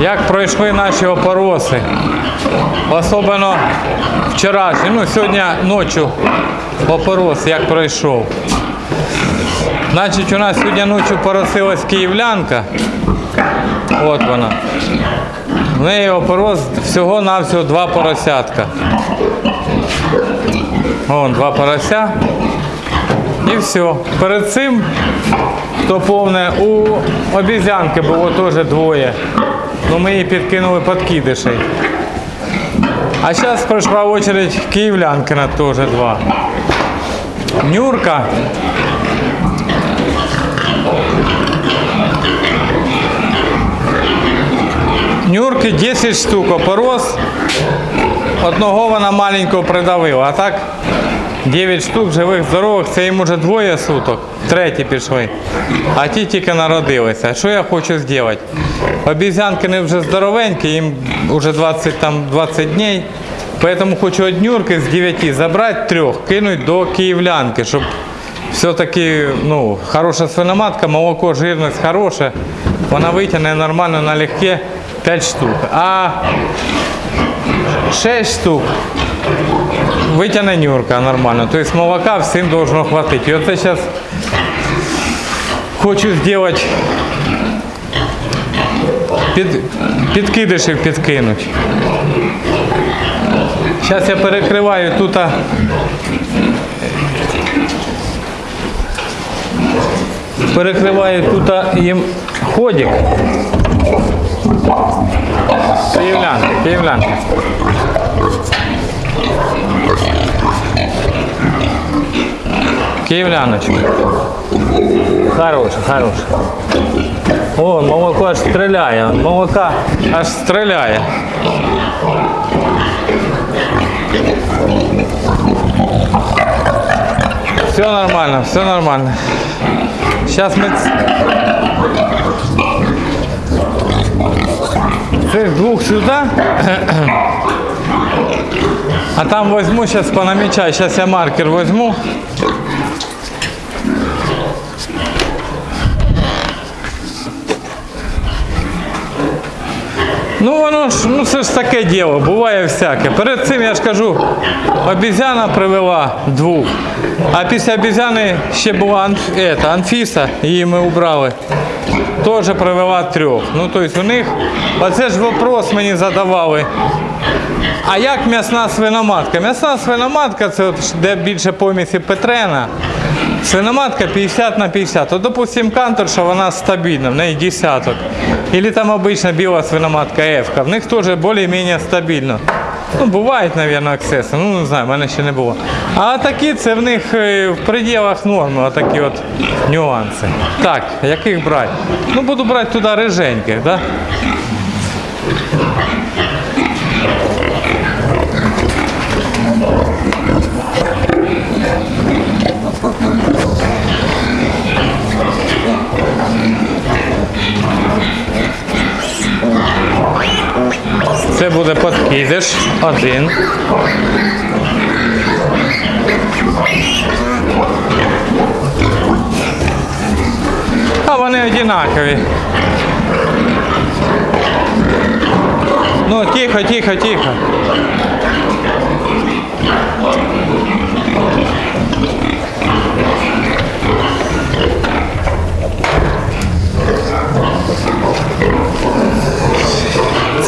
як пройшли наші опороси. Особливо вчорашній, ну сьогодні ночі опорос, як пройшов. Значить, у нас сьогодні ночі поросилась київлянка. От вона. В неї опорос всього-навсього два поросятка. Вон два порося. І все. Перед цим, хто повне, у обізянки було теж двоє. Ну ми її підкинули подкидишей. А зараз пройшла очередь київлянкина теж два. Нюрка. Нюрки 10 штук опорос. Одного вона маленького придавила, а так 9 штук живих, здорових, це їм уже двоє суток, треті пішли. А ті тільки народилися. Що я хочу зробити? Обізянки не вже здоровенькі, їм вже 20, там, 20 днів. Поэтому хочу од Нюрки з 9 забрати трьох, кинуть до київлянки, щоб все-таки ну, хороша свиноматка, молоко, жирність хороша. Вона витягне нормально налегке 5 штук. А 6 штук витягне Нюрка нормально. Тобто молока всім должно хватити. І оце зараз хочу зробити під, підкидишів підкинути. Зараз я перекриваю тут. Перекриваю тут їм ходик. Київлянка, київлянка. Київляночка. Хороша, хороша. О, молоко аж стріляє. Молока аж стріляє. Все нормально, все нормально. Сейчас мы цих двух сюда. А там возьму, сейчас понамечаю. Сейчас я маркер возьму. Ну воно ж, ну це ж таке діло, буває всяке. Перед цим я ж кажу, обізяна привела двох, а після обізяни ще була Анф, ета, Анфіса, її ми убрали. Теж привела трьох. Ну тобто у них, оце ж вопрос мені задавали. А як м'ясна свиноматка? М'ясна свиноматка це от, де більше помісі Петрена. Свиноматка 50 на 50. От, допустим, канторша, вона стабільна, в неї десяток. Или там обычно біла свиноматка F. В них теж більш-менш стабільно. Ну, бувають, мабуть, аксеси, ну не знаю, в мене ще не було. А такі це в них е, в пределах норми, отакі от нюанси. Так, яких брати? Ну, буду брати туди риженьких, да? Подкидиш. Один. А вони одинакові. Ну, тихо, тихо, тихо.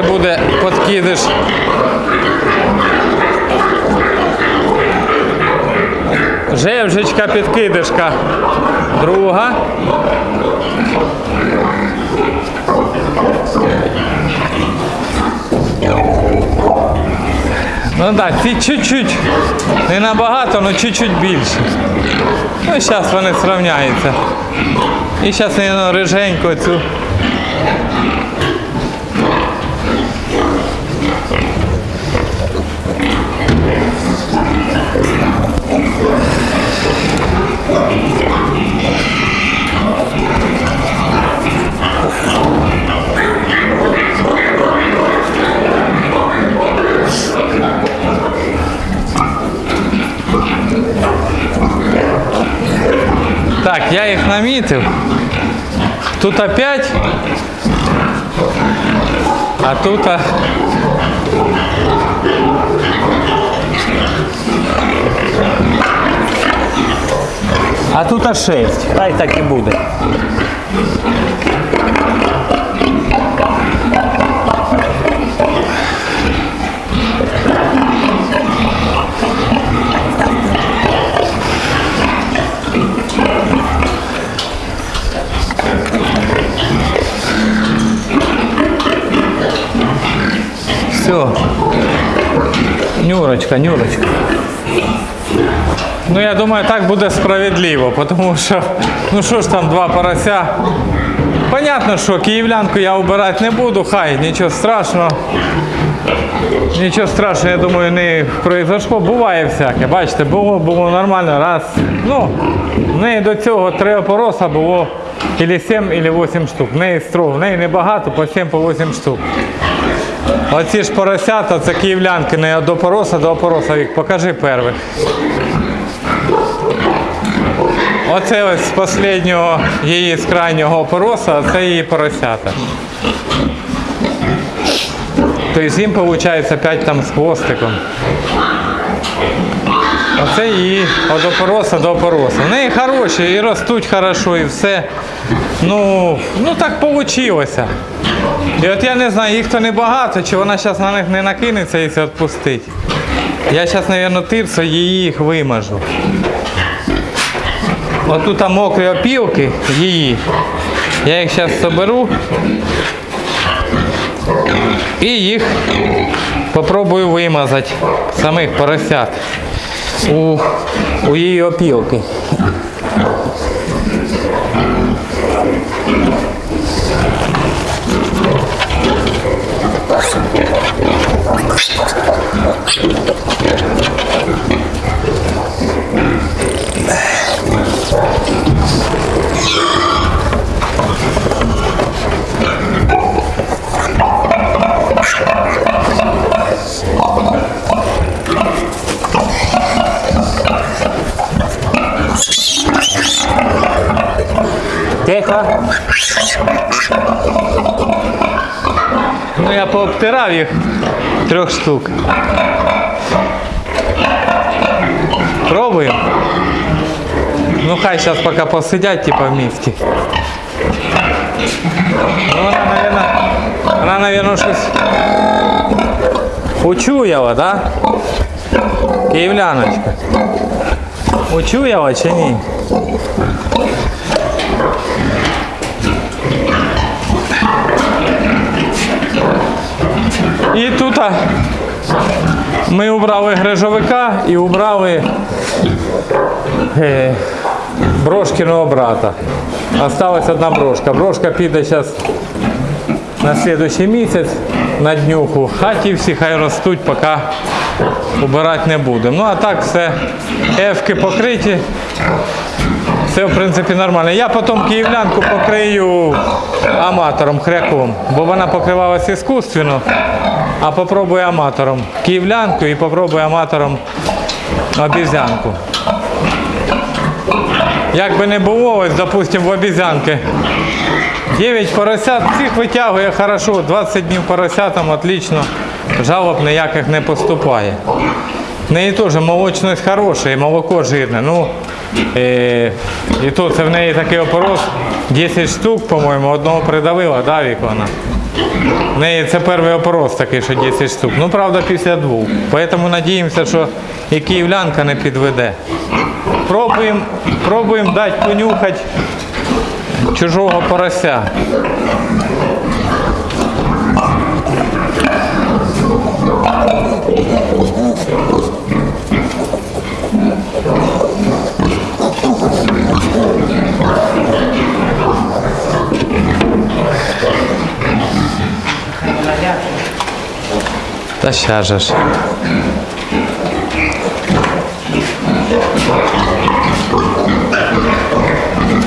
Це буде подкидиш. Жевжечка підкидишка. Друга. Ну так, ці чуть-чуть, не набагато, але чуть-чуть більше. Ну, зараз вони зрівняються. І зараз я риженько цю я їх намітив. Тут опять А тут. А... А тут а 6. Хай так і буде. Все. Нюрочка, Нюрочка. Ну, я думаю, так буде справедливо, тому що, ну що ж там, два порося. Понятно, що київлянку я убирати не буду, хай, нічого страшного. Нічого страшного, я думаю, не произошло. Буває всяке. Бачите, було, було нормально. Раз. Ну, в неї до цього три опороса було ілі 7, ілі 8 штук. В неї строго, в неї небагато, по 7 по 8 штук. Оці ж поросята, це київлянки, не до пороса до опороса. Вік, покажи первих. Оце ось з останнього її з крайнього опороса, це її поросята. Тобто їм виходить 5 там з хвостиком. Оце її від опороса до опороса. В неї хороші і ростуть хорошо, і все. Ну, ну так вийшло. І от я не знаю, їх то небагато, чи вона зараз на них не накинеться, якщо відпустить. Я зараз, мабуть, тирсо їх вимажу. Отут там мокрі опілки її. Я їх зараз соберу і їх попробую вимазати, самих поросят у, у її опілки. Тихо. Ну я пообтирав їх трьох штук. Пробуємо. Ну хай зараз поки посидять, типа в місті. Ну вона, наверное, вона, наверное, щось учуяла, да? Київляночка. Учуяла чи ні? І тут ми убрали грижовика і убрали е, брошкиного брата. Осталась одна брошка. Брошка піде зараз на наступний місяць на днюху. А ті всі хай ростуть, поки убирати не будемо. Ну а так все ефки покриті. Все, в принципі, нормально. Я потім київлянку покрию аматором, хряком, бо вона покривалась іскусственно, а попробую аматором київлянку і попробую аматором обізянку. Як би не було, ось, допустим, в обізянки 9 поросят, всіх витягує хорошо, 20 днів поросятам отлично, жалоб ніяких не поступає. В неї теж молочність хороша і молоко жирне. Ну, е, і то це в неї такий опорос 10 штук, по-моєму, одного придавила, да, Вік, вона? В неї це перший опорос такий, що 10 штук. Ну, правда, після двох. Тому сподіваємося, що і київлянка не підведе. Пробуємо пробуємо дати понюхати чужого порося. Та ща же ж.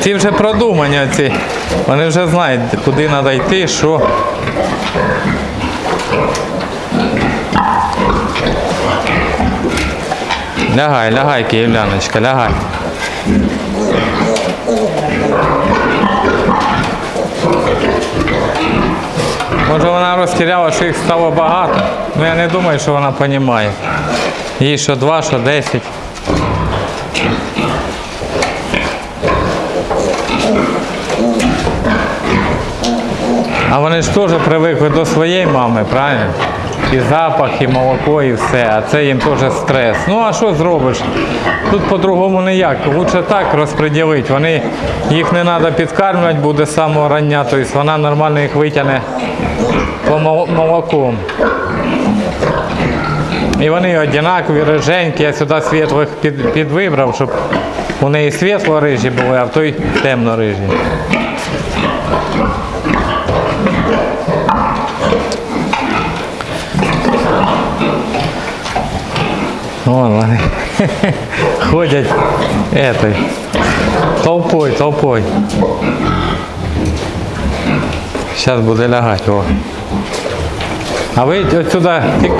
Ці вже продумані ці. Вони вже знають, куди треба йти, що. Лягай, лягай, київляночка, лягай. Може вона розтіряла, що їх стало багато. Ну я не думаю, що вона розуміє. Їй що два, що десять. А вони ж теж привикли до своєї мами, правильно? І запах, і молоко, і все. А це їм теж стрес. Ну а що зробиш? Тут по-другому ніяк. Лучше так розподілити. Вони, їх не треба підкармлювати, буде самого рання, тобто вона нормально їх витягне мол- молоком. І вони однакові, риженькі. Я сюди світлих під, підвибрав, щоб у неї світло-рижі були, а в той темно-рижі. Вон вони ходять этой, толпой, толпой. Зараз буде лягати. О. А ви от сюди. Ті...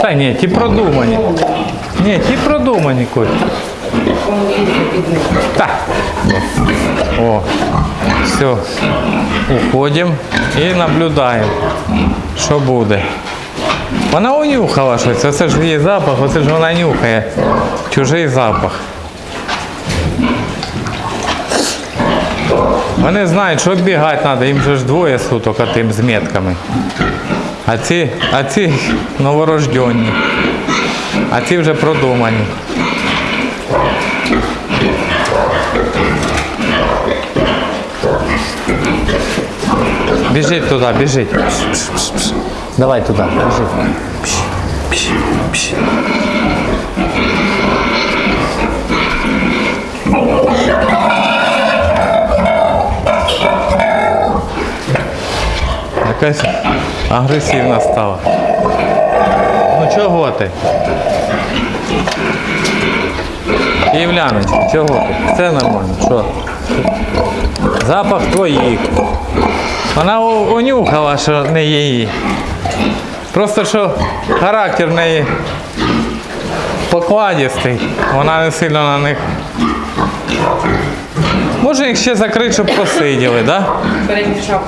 Та ні, ті продумані. Ні, ті продумані Коль. Так. О, все. Уходимо і наблюдаємо, що буде. Вона унюхала щось, оце ж її запах, оце ж вона нюхає. Чужий запах. Вони знають, що бігати треба, їм же ж двоє суток, а тим з метками. А ці, а ці новорожденні. А ці вже продумані. Біжить туди, біжить. Давай туди, біжить. Якась агресивна стала. Ну чого ти? Київляночка, чого ти? Все нормально, що? Запах твоїх. Вона унюхала, що не її. Просто що характер в неї покладістий, вона не сильно на них. Може їх ще закрити, щоб посиділи? Да? перемішав.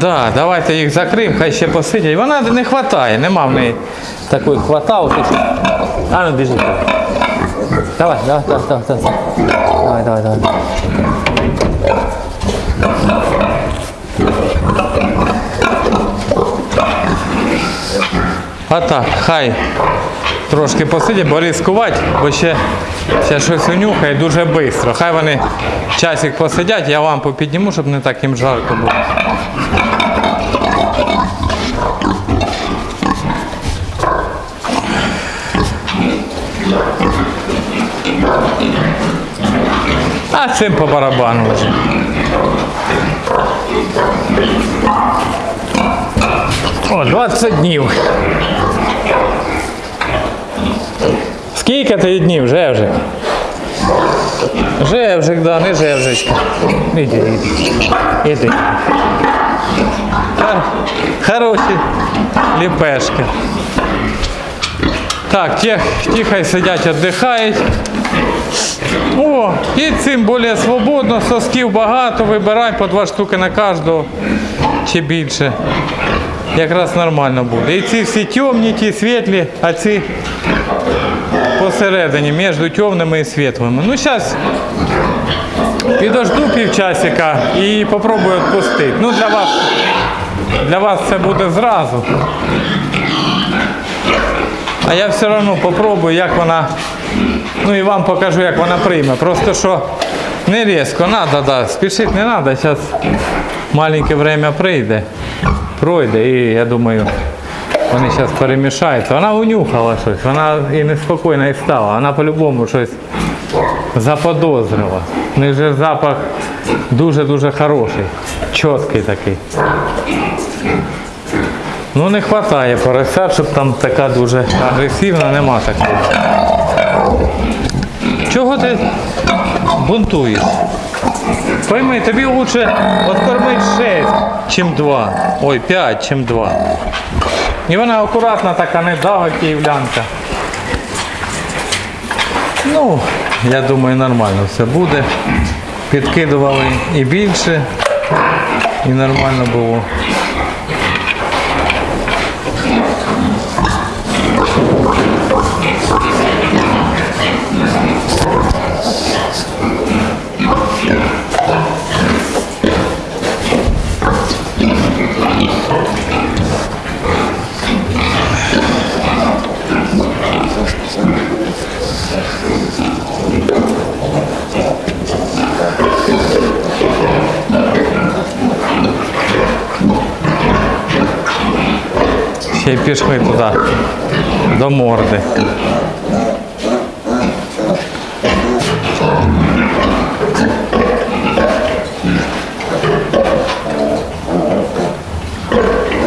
Да, давайте їх закриємо, хай ще посидять. Вона не вистачає, нема в неї такої хваталки. А ну біжи. Давай, давай, давай, давай, давай. Давай, давай, давай. А так, хай трошки посидять, бо ризикувати, бо ще, ще щось унюхає дуже швидко. Хай вони часик посидять, я лампу підніму, щоб не так їм жарко було. А цим по барабану вже. О, 20 днів. Скільки ти днів, Жевжик? Жевжик, да, не Жевжичка. Іди, іди. Іди. Хороші ліпешки. Так, ті, ті хай сидять, віддихають. О, і цим більш свободно, сосків багато, вибирай по два штуки на кожного чи більше. Якраз нормально буде. І ці всі темні, ті світлі, а ці посередині, між темними і світлими. Ну, зараз підожду півчасика і попробую відпустити. Ну, для вас, для вас це буде зразу. А я все одно попробую, як вона. Ну і вам покажу, як вона прийме. Просто що не різко, треба, да, спішити не треба. Зараз маленьке время прийде, пройде і я думаю, вони зараз перемішаються. Вона унюхала щось, вона і неспокійна і стала. Вона по-любому щось заподозрила. У них же запах дуже-дуже хороший, чіткий такий. Ну не вистачає поросят, щоб там така дуже агресивна, нема такої. Чого ти бунтуєш? Пойми, тобі лучше откормити 6, чим 2. Ой, 5, чим 2. І вона акуратна така, не дава київлянка. Ну, я думаю, нормально все буде. Підкидували і більше, і нормально було. Ще й пішли туди до морди.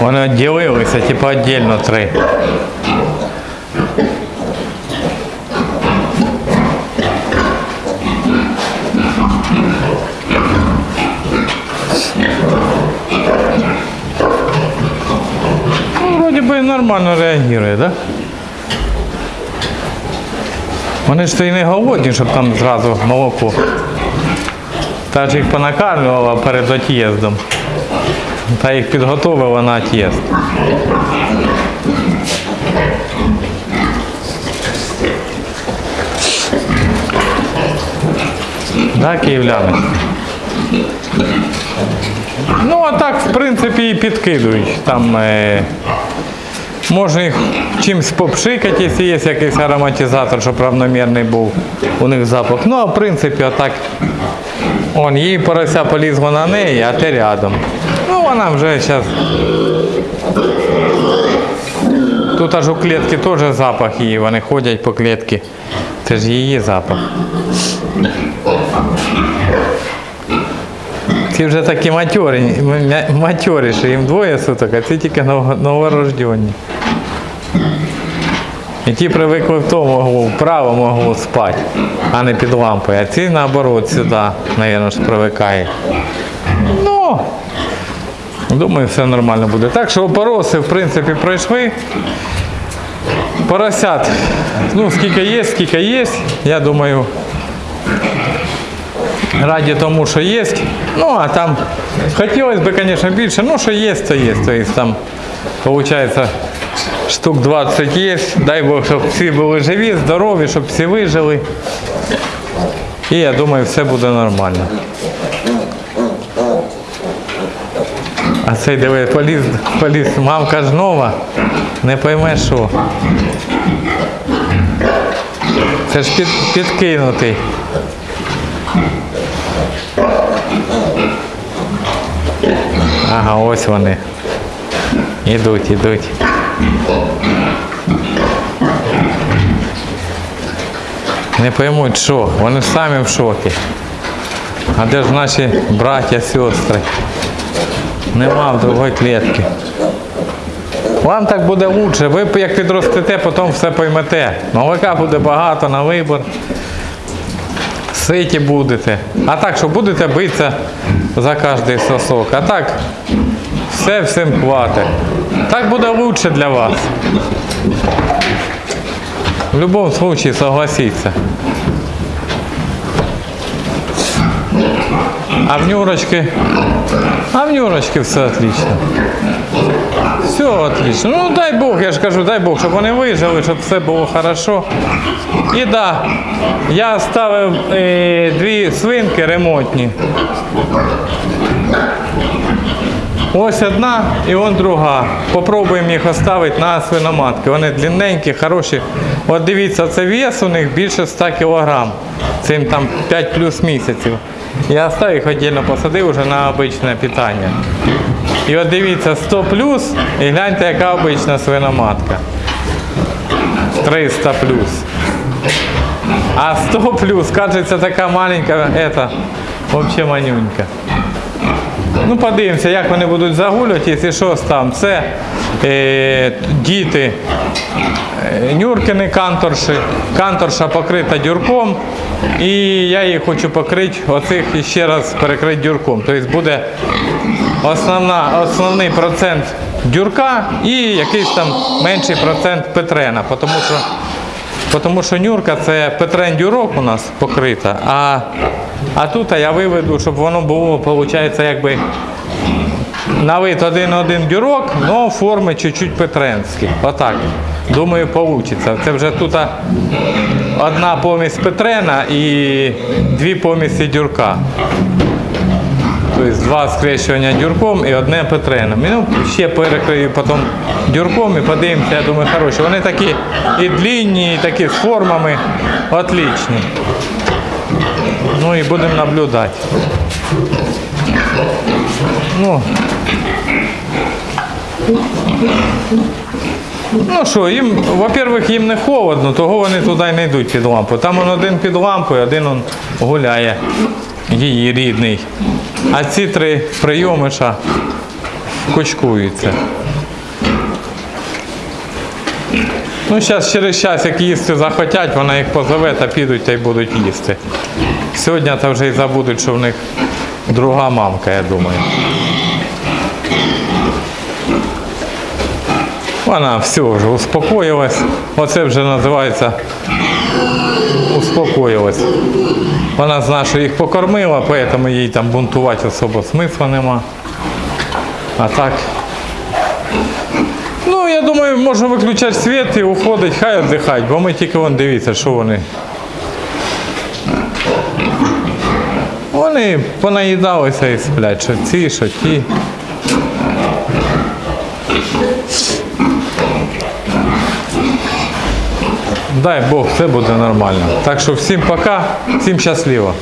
Вони відділилися, типу віддільно три. Нормально реагує, да? Вони ж то й не голодні, щоб там зразу молоко. Та ж їх понакармлювала перед от'їздом. Та їх підготовила на от'їзд. Да, київляни? Ну, а так, в принципі, і підкидують. Там е, можна їх чимось попшикати, якщо є якийсь ароматизатор, щоб равномірний був у них запах. Ну, а в принципі, отак. Он, її порося полізла на неї, а ти рядом. Ну, вона вже зараз. Тут аж у клітки теж запах її, вони ходять по клітці. Це ж її запах. Ці вже такі матьорі, матьорі, що їм двоє суток, а ці тільки нов- новорождені. І ті привикли в тому углу, вправо могло спати, а не під лампою. А ці наоборот сюди, мабуть, ж привикає. Ну, думаю, все нормально буде. Так що опороси, в принципі, пройшли. Поросят, ну, скільки є, скільки є, я думаю, раді тому, що є. Ну, а там хотілося б, звісно, більше, ну, що є, то є. Тобто там, виходить, штук 20 є. Дай Бог, щоб всі були живі, здорові, щоб всі вижили. І я думаю, все буде нормально. А цей диви, поліз, поліз, мамка ж нова, не пойме що. Це ж під, підкинутий. Ага, ось вони. Ідуть, ідуть. Не поймуть, що, вони самі в шокі. А де ж наші браття, сестри? Нема в другої клітки. Вам так буде краще. Ви як підростете, потім все поймете. Молока буде багато на вибір. Ситі будете. А так, що будете битися за кожний сосок. А так, все всім хватить. Так буде краще для вас. В будь-якому випадку согласіться. А в Нюрочки? А в Нюрочки все отлично. Все отлично. Ну дай Бог, я ж кажу, дай Бог, щоб вони вижили, щоб все було хорошо. І да, я ставив е, дві свинки ремонтні. Ось одна і он друга. Попробуємо їх оставити на свиноматки. Вони длинненькі, хороші. От дивіться, це вес у них більше 100 кг. Цим там 5 плюс місяців. Я оставив їх віддільно посадив вже на обичне питання. І от дивіться, 100 плюс і гляньте, яка обична свиноматка. 300 плюс. А 100 плюс, кажеться, така маленька, это, взагалі манюнька. Ну, подивимося, як вони будуть загулювати, якщо що там. Це е, діти е, Нюркини канторші. Канторша покрита дюрком. І я її хочу покрити, оцих і ще раз перекрити дюрком. Тобто буде основна, основний процент дюрка і якийсь там менший процент петрена. Тому що тому що нюрка це петрен дюрок у нас покрита, а, а тут я виведу, щоб воно було, виходить, якби на вид один-один дюрок, але форми чуть-чуть петренські. Отак. Думаю, вийде. Це вже тут одна помість петрена і дві помісті дюрка. Тобто два скрещування дюрком і одне петреном. І, ну, ще перекрию потім дюрком і подивимося, я думаю, хороші. Вони такі і длинні, і такі з формами отличні. Ну і будемо наблюдати. Ну, Ну що, їм, во-первых, їм не холодно, того вони туди не йдуть під лампу. Там он один під лампою, один он гуляє, її рідний. А ці три прийомиша кучкуються. Ну, зараз через час, як їсти захотять, вона їх позове та підуть та й будуть їсти. Сьогодні та вже й забудуть, що в них друга мамка, я думаю. Вона все вже успокоїлась. Оце вже називається успокоїлась. Вона знає, що їх покормила, тому їй там бунтувати особо смисла нема. А так. Ну, я думаю, можна виключати світ і уходить, хай віддихають, бо ми тільки вон дивіться, що вони. Вони понаїдалися і сплять, що ці, що ті. Дай Бог, все буде нормально. Так що всім пока, всім щасливо.